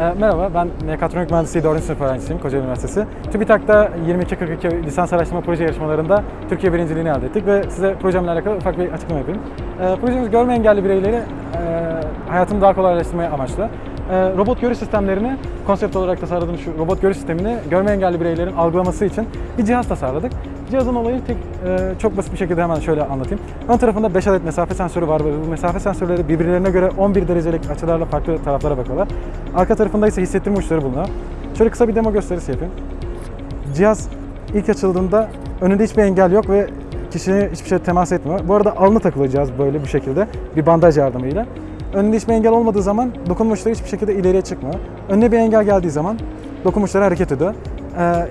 Ee, merhaba, ben Mekatronik Mühendisliği 4. sınıf öğrencisiyim Kocaeli Üniversitesi. TÜBİTAK'ta 2242 lisans araştırma proje yarışmalarında Türkiye birinciliğini elde ettik ve size projemle alakalı ufak bir açıklama yapayım. Ee, projemiz görme engelli bireyleri e, hayatını daha kolaylaştırmaya amaçlı. Ee, robot görüş sistemlerini, konsept olarak tasarladığım şu robot görüş sistemini görme engelli bireylerin algılaması için bir cihaz tasarladık. Cihazın olayı tek, e, çok basit bir şekilde hemen şöyle anlatayım. Ön tarafında 5 adet mesafe sensörü var ve bu mesafe sensörleri birbirlerine göre 11 derecelik açılarla farklı taraflara bakıyorlar. Arka tarafında ise hissettirme uçları bulunuyor. Şöyle kısa bir demo gösterisi yapayım. Cihaz ilk açıldığında önünde hiçbir engel yok ve kişiye hiçbir şey temas etmiyor. Bu arada alnı takılı cihaz böyle bir şekilde bir bandaj yardımıyla. Önünde hiçbir engel olmadığı zaman dokunma uçları hiçbir şekilde ileriye çıkmıyor. Önüne bir engel geldiği zaman dokunma uçları hareket ediyor. Ee,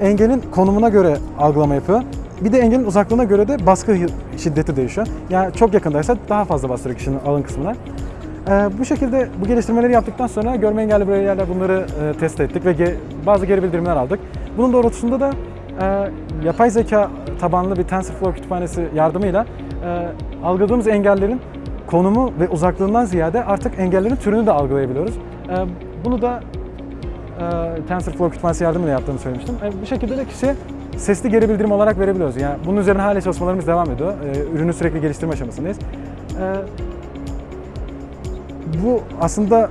engelin konumuna göre algılama yapıyor. Bir de engelin uzaklığına göre de baskı şiddeti değişiyor. Yani çok yakındaysa daha fazla bastırıyor kişinin alın kısmına. Ee, bu şekilde bu geliştirmeleri yaptıktan sonra görme engelli bireylerle bunları e, test ettik ve ge- bazı geri bildirimler aldık. Bunun doğrultusunda da e, yapay zeka tabanlı bir TensorFlow kütüphanesi yardımıyla e, algıladığımız engellerin konumu ve uzaklığından ziyade artık engellerin türünü de algılayabiliyoruz. E, bunu da e, TensorFlow kütüphanesi yardımıyla yaptığımı söylemiştim. E, bu şekilde de kişiye sesli geri bildirim olarak verebiliyoruz. Yani bunun üzerine hala çalışmalarımız devam ediyor. E, ürünü sürekli geliştirme aşamasındayız. E, bu aslında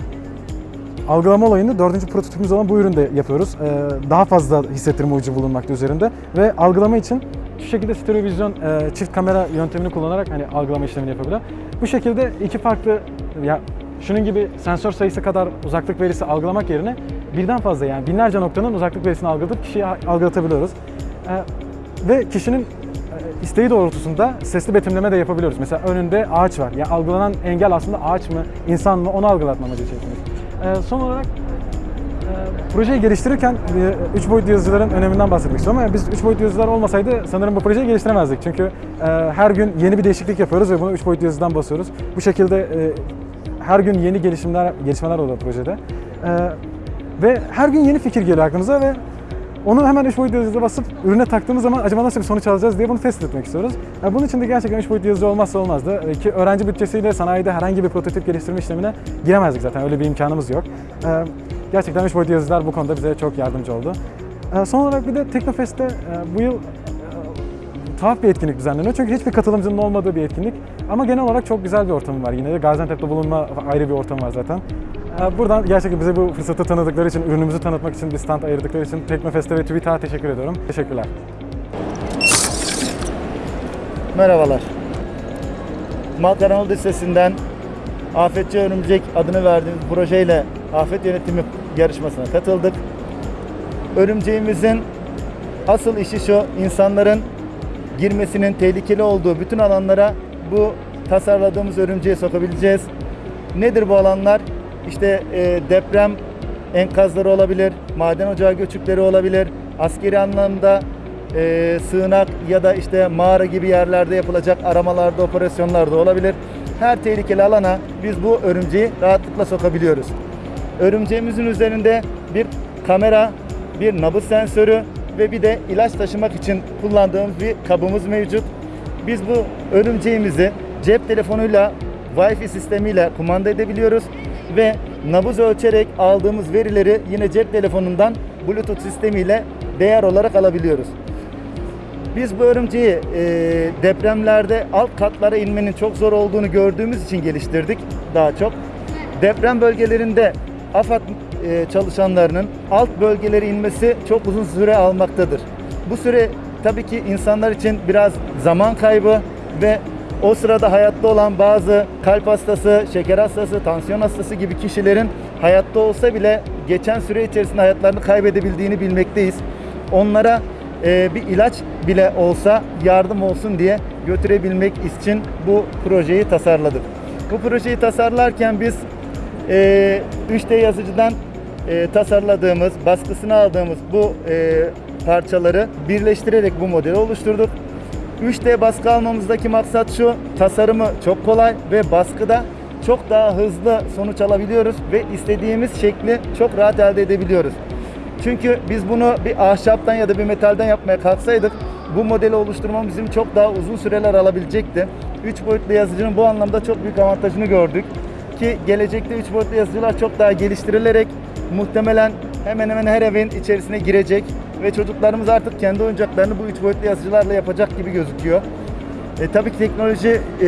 algılama olayını dördüncü prototipimiz olan bu üründe yapıyoruz. Ee, daha fazla hissettirme ucu bulunmakta üzerinde ve algılama için şu şekilde stereovizyon e, çift kamera yöntemini kullanarak hani algılama işlemini yapabiliyor. Bu şekilde iki farklı ya şunun gibi sensör sayısı kadar uzaklık verisi algılamak yerine birden fazla yani binlerce noktanın uzaklık verisini algılayıp kişiye algılatabiliyoruz. Ee, ve kişinin e, isteği doğrultusunda sesli betimleme de yapabiliyoruz. Mesela önünde ağaç var. Yani algılanan engel aslında ağaç mı, insan mı onu algılatma amacı içerisindeyiz. Ee, son olarak e, projeyi geliştirirken 3 boyutlu yazıcıların öneminden bahsetmek istiyorum ama biz 3 boyutlu yazıcılar olmasaydı sanırım bu projeyi geliştiremezdik. Çünkü e, her gün yeni bir değişiklik yapıyoruz ve bunu 3 boyutlu yazıdan basıyoruz. Bu şekilde e, her gün yeni gelişimler gelişmeler oluyor projede. E, ve her gün yeni fikir geliyor aklımıza ve onu hemen 3 boyutlu yazıcıya basıp ürüne taktığımız zaman acaba nasıl bir sonuç alacağız diye bunu test etmek istiyoruz. Yani bunun için de gerçekten 3 boyutlu yazıcı olmazsa olmazdı. Ee, Ki öğrenci bütçesiyle sanayide herhangi bir prototip geliştirme işlemine giremezdik zaten. Öyle bir imkanımız yok. Ee, Gerçekten 3 boyutlu yazıcılar bu konuda bize çok yardımcı oldu. Ee, Son olarak bir de Teknofest'te e, bu yıl tuhaf bir etkinlik düzenleniyor. Çünkü hiçbir katılımcının olmadığı bir etkinlik. Ama genel olarak çok güzel bir ortamı var yine de. Gaziantep'te bulunma ayrı bir ortam var zaten. Ee, Buradan gerçekten bize bu fırsatı tanıdıkları için, ürünümüzü tanıtmak için bir stand ayırdıkları için Teknofest'e ve TÜBİTAK'a teşekkür ediyorum. Teşekkürler. Merhabalar. Malkar Anadolu Lisesi'nden Afetçi Örümcek adını verdiğimiz projeyle afet yönetimi yarışmasına katıldık. Örümceğimizin asıl işi şu, insanların girmesinin tehlikeli olduğu bütün alanlara bu tasarladığımız örümceği sokabileceğiz. Nedir bu alanlar? İşte e, deprem enkazları olabilir, maden ocağı göçükleri olabilir, askeri anlamda e, sığınak ya da işte mağara gibi yerlerde yapılacak aramalarda, operasyonlarda olabilir. Her tehlikeli alana biz bu örümceği rahatlıkla sokabiliyoruz. Örümceğimizin üzerinde bir kamera, bir nabız sensörü ve bir de ilaç taşımak için kullandığımız bir kabımız mevcut. Biz bu örümceğimizi cep telefonuyla Wi-Fi sistemiyle kumanda edebiliyoruz ve nabız ölçerek aldığımız verileri yine cep telefonundan Bluetooth sistemiyle değer olarak alabiliyoruz. Biz bu örümceği e, depremlerde alt katlara inmenin çok zor olduğunu gördüğümüz için geliştirdik daha çok. Deprem bölgelerinde AFAD e, çalışanlarının alt bölgelere inmesi çok uzun süre almaktadır. Bu süre tabii ki insanlar için biraz zaman kaybı ve o sırada hayatta olan bazı kalp hastası, şeker hastası, tansiyon hastası gibi kişilerin hayatta olsa bile geçen süre içerisinde hayatlarını kaybedebildiğini bilmekteyiz. Onlara e, bir ilaç bile olsa yardım olsun diye götürebilmek için bu projeyi tasarladık. Bu projeyi tasarlarken biz e, 3D yazıcıdan e, tasarladığımız, baskısını aldığımız bu e, parçaları birleştirerek bu modeli oluşturduk. 3D baskı almamızdaki maksat şu, tasarımı çok kolay ve baskıda çok daha hızlı sonuç alabiliyoruz ve istediğimiz şekli çok rahat elde edebiliyoruz. Çünkü biz bunu bir ahşaptan ya da bir metalden yapmaya kalksaydık bu modeli oluşturmamız bizim çok daha uzun süreler alabilecekti. 3 boyutlu yazıcının bu anlamda çok büyük avantajını gördük. ki gelecekte 3 boyutlu yazıcılar çok daha geliştirilerek muhtemelen hemen hemen her evin içerisine girecek ve çocuklarımız artık kendi oyuncaklarını bu 3 boyutlu yazıcılarla yapacak gibi gözüküyor. E, tabii ki teknoloji e,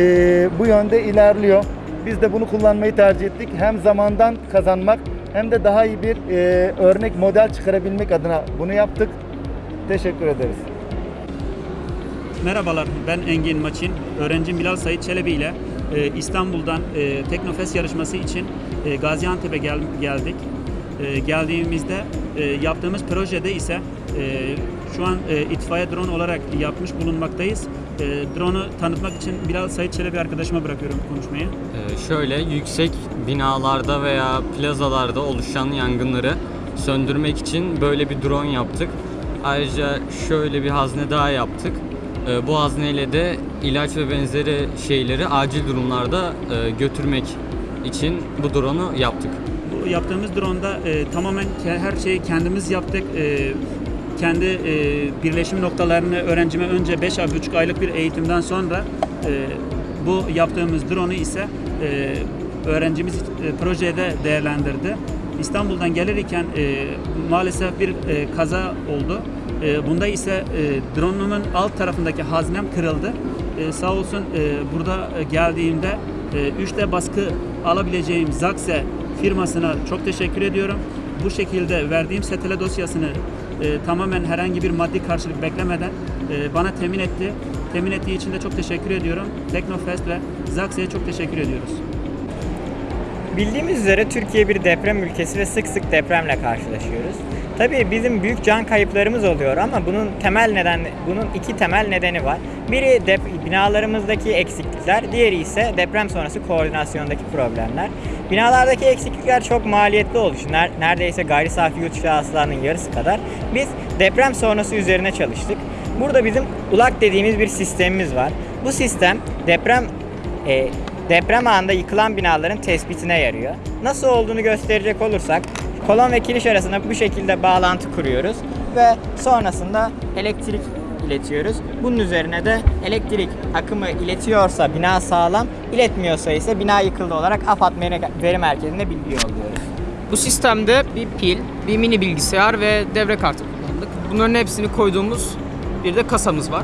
bu yönde ilerliyor. Biz de bunu kullanmayı tercih ettik. Hem zamandan kazanmak hem de daha iyi bir e, örnek model çıkarabilmek adına bunu yaptık. Teşekkür ederiz. Merhabalar, ben Engin Maçin. Öğrencim Bilal Sayit Çelebi ile e, İstanbul'dan e, Teknofest yarışması için e, Gaziantep'e gel- geldik. E, geldiğimizde e, yaptığımız projede ise e, şu an e, itfaiye drone olarak yapmış bulunmaktayız. Drone'u tanıtmak için Bilal Sayit Çelebi arkadaşıma bırakıyorum konuşmayı. Şöyle yüksek binalarda veya plazalarda oluşan yangınları söndürmek için böyle bir drone yaptık. Ayrıca şöyle bir hazne daha yaptık. Bu hazneyle de ilaç ve benzeri şeyleri acil durumlarda götürmek için bu drone'u yaptık. Yaptığımız drone'da e, tamamen her şeyi kendimiz yaptık. E, kendi e, birleşim noktalarını öğrencime önce 5,5 aylık bir eğitimden sonra e, bu yaptığımız drone'u ise e, öğrencimiz e, projede değerlendirdi. İstanbul'dan gelirken e, maalesef bir e, kaza oldu. E, bunda ise e, drone'umun alt tarafındaki haznem kırıldı. E, sağ olsun e, burada e, geldiğimde 3D baskı alabileceğim Zaxe firmasına çok teşekkür ediyorum. Bu şekilde verdiğim setele dosyasını e, tamamen herhangi bir maddi karşılık beklemeden e, bana temin etti. Temin ettiği için de çok teşekkür ediyorum. Teknofest ve Zaxe'ye çok teşekkür ediyoruz. Bildiğimiz üzere Türkiye bir deprem ülkesi ve sık sık depremle karşılaşıyoruz. Tabii bizim büyük can kayıplarımız oluyor ama bunun temel neden bunun iki temel nedeni var. Biri dep- binalarımızdaki eksiklikler, diğeri ise deprem sonrası koordinasyondaki problemler. Binalardaki eksiklikler çok maliyetli oluşu, ner- neredeyse gayri safi yurt içi yarısı kadar. Biz deprem sonrası üzerine çalıştık. Burada bizim ULAK dediğimiz bir sistemimiz var. Bu sistem deprem e, deprem anında yıkılan binaların tespitine yarıyor. Nasıl olduğunu gösterecek olursak kolon ve kiriş arasında bu şekilde bağlantı kuruyoruz ve sonrasında elektrik iletiyoruz. Bunun üzerine de elektrik akımı iletiyorsa bina sağlam, iletmiyorsa ise bina yıkıldı olarak AFAD veri- merkezine bilgi yolluyoruz. Bu sistemde bir pil, bir mini bilgisayar ve devre kartı kullandık. Bunların hepsini koyduğumuz bir de kasamız var.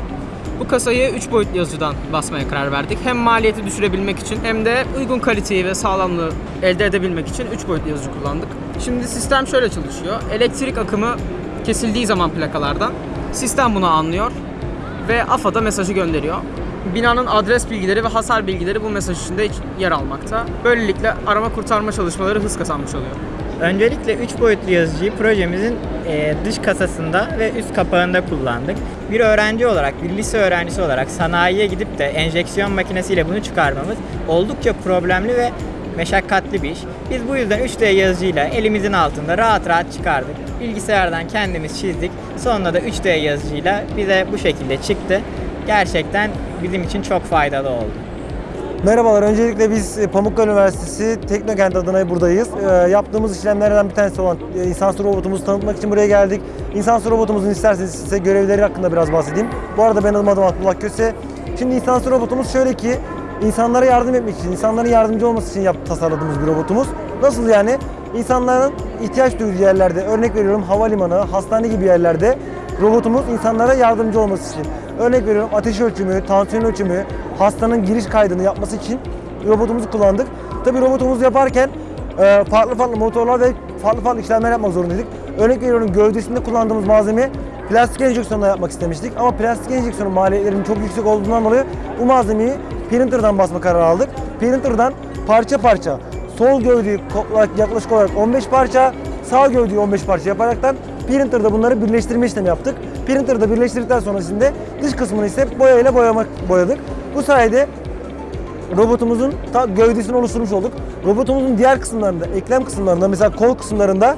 Bu kasayı 3 boyutlu yazıcıdan basmaya karar verdik. Hem maliyeti düşürebilmek için hem de uygun kaliteyi ve sağlamlığı elde edebilmek için 3 boyutlu yazıcı kullandık. Şimdi sistem şöyle çalışıyor. Elektrik akımı kesildiği zaman plakalardan sistem bunu anlıyor ve AFAD'a mesajı gönderiyor. Binanın adres bilgileri ve hasar bilgileri bu mesaj içinde yer almakta. Böylelikle arama kurtarma çalışmaları hız kazanmış oluyor. Öncelikle 3 boyutlu yazıcıyı projemizin e, dış kasasında ve üst kapağında kullandık. Bir öğrenci olarak, bir lise öğrencisi olarak sanayiye gidip de enjeksiyon makinesiyle bunu çıkarmamız oldukça problemli ve meşakkatli bir iş. Biz bu yüzden 3D yazıcıyla elimizin altında rahat rahat çıkardık. Bilgisayardan kendimiz çizdik. Sonra da 3D yazıcıyla bize bu şekilde çıktı. Gerçekten bizim için çok faydalı oldu. Merhabalar, öncelikle biz e, Pamukkale Üniversitesi Teknokent adına buradayız. Ee, yaptığımız işlemlerden bir tanesi olan e, insansız robotumuzu tanıtmak için buraya geldik. İnsansız robotumuzun isterseniz size görevleri hakkında biraz bahsedeyim. Bu arada benim adım Abdullah Köse. Şimdi insansız robotumuz şöyle ki, insanlara yardım etmek için, insanların yardımcı olması için yap, tasarladığımız bir robotumuz. Nasıl yani? İnsanların ihtiyaç duyduğu yerlerde, örnek veriyorum havalimanı, hastane gibi yerlerde robotumuz insanlara yardımcı olması için. Örnek veriyorum ateş ölçümü, tansiyon ölçümü, hastanın giriş kaydını yapması için robotumuzu kullandık. Tabii robotumuzu yaparken e, farklı farklı motorlar ve farklı farklı işlemler yapmak zorundaydık. Örnek veriyorum gövdesinde kullandığımız malzeme plastik enjeksiyonla yapmak istemiştik. Ama plastik enjeksiyonun maliyetlerinin çok yüksek olduğundan dolayı bu malzemeyi printer'dan basma kararı aldık. Printer'dan parça parça sol gövdeyi yaklaşık olarak 15 parça, sağ gövdeyi 15 parça yaparaktan printer'da bunları birleştirme işlemi yaptık. Printer'da birleştirdikten sonrasında dış kısmını ise boyayla boyamak boyadık. Bu sayede robotumuzun gövdesini oluşturmuş olduk. Robotumuzun diğer kısımlarında, eklem kısımlarında mesela kol kısımlarında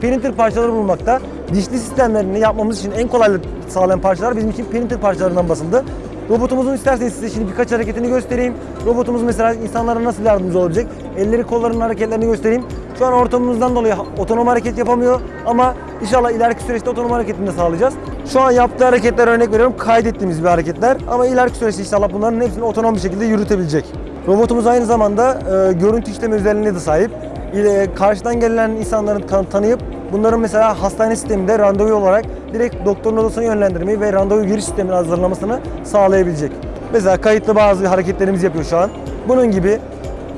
printer parçaları bulunmakta. Dişli sistemlerini yapmamız için en kolaylık sağlayan parçalar bizim için printer parçalarından basıldı. Robotumuzun isterseniz size şimdi birkaç hareketini göstereyim. Robotumuz mesela insanlara nasıl yardımcı olabilecek? Elleri kollarının hareketlerini göstereyim. Şu an ortamımızdan dolayı otonom hareket yapamıyor ama inşallah ileriki süreçte otonom hareketini de sağlayacağız. Şu an yaptığı hareketler örnek veriyorum kaydettiğimiz bir hareketler ama ileriki süreçte inşallah bunların hepsini otonom bir şekilde yürütebilecek. Robotumuz aynı zamanda e, görüntü işleme özelliğine de sahip. İle, karşıdan gelen insanların tan- tanıyıp bunların mesela hastane sisteminde randevu olarak direkt doktorun odasına yönlendirmeyi ve randevu giriş sistemini hazırlamasını sağlayabilecek. Mesela kayıtlı bazı hareketlerimizi yapıyor şu an. Bunun gibi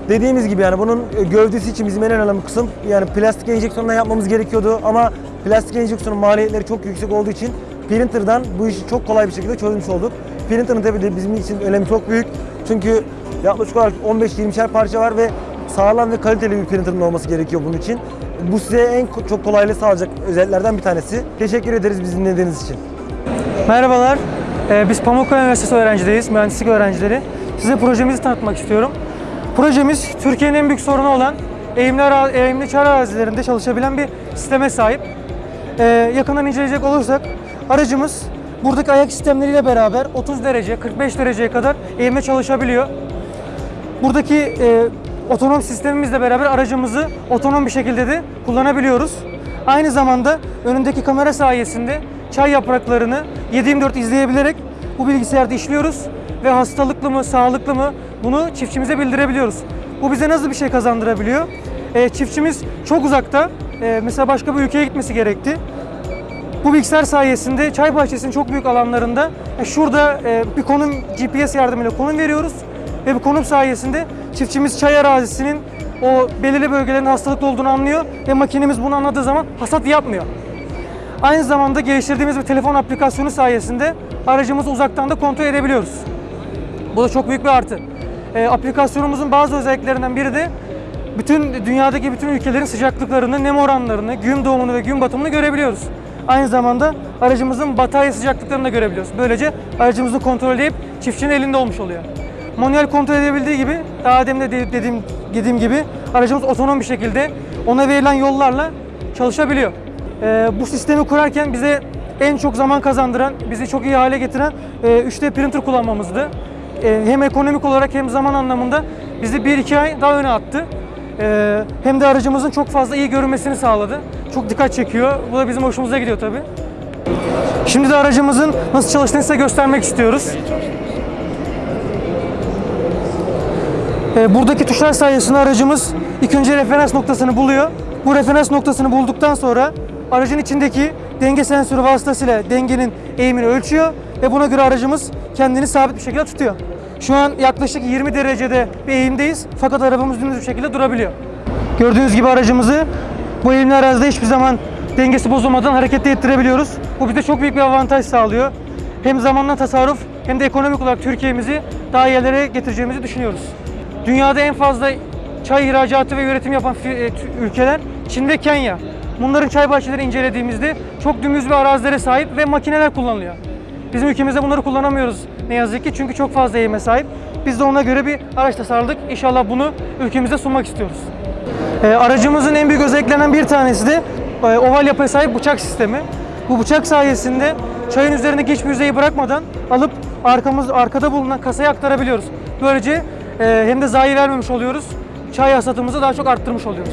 Dediğimiz gibi yani bunun e, gövdesi için bizim en önemli kısım yani plastik enjeksiyonla yapmamız gerekiyordu ama plastik enjeksiyonun maliyetleri çok yüksek olduğu için printer'dan bu işi çok kolay bir şekilde çözmüş olduk. Printer'ın tabii de bizim için önemi çok büyük. Çünkü yaklaşık olarak 15-20'şer parça var ve sağlam ve kaliteli bir printer'ın olması gerekiyor bunun için. Bu size en çok kolaylığı sağlayacak özelliklerden bir tanesi. Teşekkür ederiz bizi dinlediğiniz için. Merhabalar. Ee, Biz Pamukkale Üniversitesi öğrencileri, mühendislik öğrencileri. Size projemizi tanıtmak istiyorum. Projemiz Türkiye'nin en büyük sorunu olan eğimli, eğimli çar arazilerinde çalışabilen bir sisteme sahip. Ee, yakından inceleyecek olursak aracımız buradaki ayak sistemleriyle beraber 30 derece, 45 dereceye kadar eğimle çalışabiliyor. Buradaki e, otonom sistemimizle beraber aracımızı otonom bir şekilde de kullanabiliyoruz. Aynı zamanda önündeki kamera sayesinde çay yapraklarını 7/24 izleyebilerek bu bilgisayarda işliyoruz ve hastalıklı mı, sağlıklı mı bunu çiftçimize bildirebiliyoruz. Bu bize nasıl bir şey kazandırabiliyor? E, çiftçimiz çok uzakta, e, mesela başka bir ülkeye gitmesi gerekti. Bu bilgisayar sayesinde çay bahçesinin çok büyük alanlarında e, şurada e, bir konum GPS yardımıyla konum veriyoruz ve bu konum sayesinde çiftçimiz çay arazisinin o belirli bölgelerin hastalıklı olduğunu anlıyor ve makinemiz bunu anladığı zaman hasat yapmıyor. Aynı zamanda geliştirdiğimiz bir telefon aplikasyonu sayesinde aracımızı uzaktan da kontrol edebiliyoruz. Bu da çok büyük bir artı. E, aplikasyonumuzun bazı özelliklerinden biri de bütün dünyadaki bütün ülkelerin sıcaklıklarını, nem oranlarını, gün doğumunu ve gün batımını görebiliyoruz. Aynı zamanda aracımızın batarya sıcaklıklarını da görebiliyoruz. Böylece aracımızı kontrol edip çiftçinin elinde olmuş oluyor. Manuel kontrol edebildiği gibi, daha demin de de- dediğim, dediğim gibi aracımız otonom bir şekilde ona verilen yollarla çalışabiliyor. Ee, bu sistemi kurarken bize en çok zaman kazandıran, bizi çok iyi hale getiren e, 3D printer kullanmamızdı. E, hem ekonomik olarak hem zaman anlamında bizi 1-2 ay daha öne attı. E, hem de aracımızın çok fazla iyi görünmesini sağladı. Çok dikkat çekiyor. Bu da bizim hoşumuza gidiyor tabii. Şimdi de aracımızın nasıl çalıştığını size göstermek istiyoruz. E, buradaki tuşlar sayesinde aracımız ilk önce referans noktasını buluyor. Bu referans noktasını bulduktan sonra aracın içindeki denge sensörü vasıtasıyla dengenin eğimini ölçüyor ve buna göre aracımız kendini sabit bir şekilde tutuyor. Şu an yaklaşık 20 derecede bir eğimdeyiz fakat arabamız dümdüz bir şekilde durabiliyor. Gördüğünüz gibi aracımızı bu eğimli arazide hiçbir zaman dengesi bozulmadan hareket ettirebiliyoruz. Bu bize çok büyük bir avantaj sağlıyor. Hem zamanla tasarruf hem de ekonomik olarak Türkiye'mizi daha iyi yerlere getireceğimizi düşünüyoruz. Dünyada en fazla çay ihracatı ve üretim yapan e, ülkeler Çin ve Kenya. Bunların çay bahçeleri incelediğimizde çok dümdüz bir arazilere sahip ve makineler kullanılıyor. Bizim ülkemizde bunları kullanamıyoruz ne yazık ki çünkü çok fazla eğime sahip. Biz de ona göre bir araç tasarladık. İnşallah bunu ülkemize sunmak istiyoruz. Ee, aracımızın en büyük özelliklerinden bir tanesi de e, oval yapıya sahip bıçak sistemi. Bu bıçak sayesinde çayın üzerindeki hiçbir yüzeyi bırakmadan alıp arkamız arkada bulunan kasaya aktarabiliyoruz. Böylece e, hem de zayi vermemiş oluyoruz. Çay hasatımızı daha çok arttırmış oluyoruz.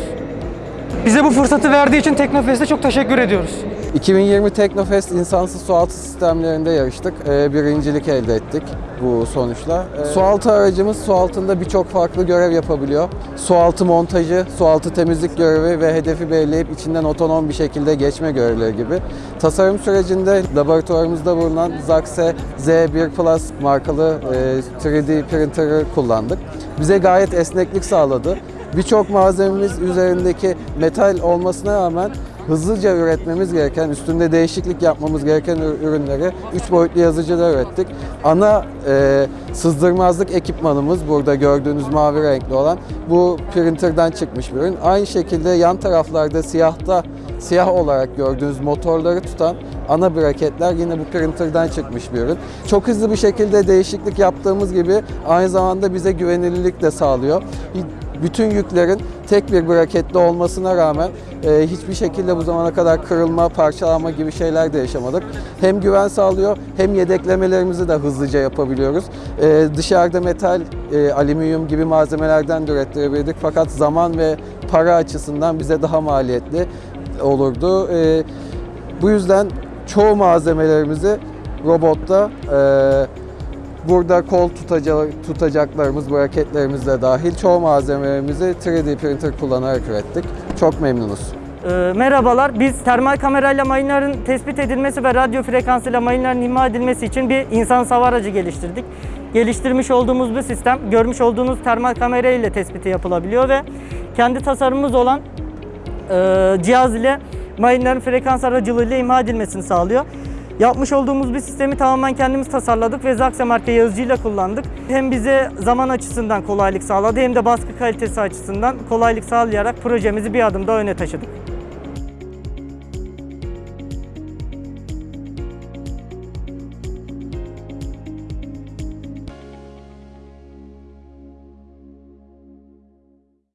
Bize bu fırsatı verdiği için Teknofest'e çok teşekkür ediyoruz. 2020 Teknofest insansız sualtı sistemlerinde yarıştık. Ee, birincilik elde ettik bu sonuçla. Ee, sualtı aracımız su altında birçok farklı görev yapabiliyor. Sualtı montajı, sualtı temizlik görevi ve hedefi belirleyip içinden otonom bir şekilde geçme görevleri gibi. Tasarım sürecinde laboratuvarımızda bulunan Zaxe Z1 Plus markalı e, 3D printer'ı kullandık. Bize gayet esneklik sağladı. Birçok malzememiz üzerindeki metal olmasına rağmen hızlıca üretmemiz gereken, üstünde değişiklik yapmamız gereken ür- ürünleri 3 boyutlu yazıcıda ürettik. Ana e, sızdırmazlık ekipmanımız burada gördüğünüz mavi renkli olan bu printerden çıkmış bir ürün. Aynı şekilde yan taraflarda siyahta siyah olarak gördüğünüz motorları tutan ana braketler yine bu printerden çıkmış bir ürün. Çok hızlı bir şekilde değişiklik yaptığımız gibi aynı zamanda bize güvenilirlik de sağlıyor bütün yüklerin tek bir braketli olmasına rağmen e, hiçbir şekilde bu zamana kadar kırılma, parçalanma gibi şeyler de yaşamadık. Hem güven sağlıyor hem yedeklemelerimizi de hızlıca yapabiliyoruz. E, dışarıda metal, e, alüminyum gibi malzemelerden de ürettirebilirdik fakat zaman ve para açısından bize daha maliyetli olurdu. E, bu yüzden çoğu malzemelerimizi robotta e, Burada kol tutaca- tutacaklarımız, braketlerimiz de dahil çoğu malzemelerimizi 3D printer kullanarak ürettik. Çok memnunuz. Ee, merhabalar. Biz termal kamerayla mayınların tespit edilmesi ve radyo frekansıyla mayınların imha edilmesi için bir insan hava aracı geliştirdik. Geliştirmiş olduğumuz bu sistem görmüş olduğunuz termal kamera ile tespiti yapılabiliyor ve kendi tasarımımız olan e, cihaz ile mayınların frekans aracılığıyla imha edilmesini sağlıyor. Yapmış olduğumuz bir sistemi tamamen kendimiz tasarladık ve Zaxxer marka yazıcıyla kullandık. Hem bize zaman açısından kolaylık sağladı hem de baskı kalitesi açısından kolaylık sağlayarak projemizi bir adım daha öne taşıdık.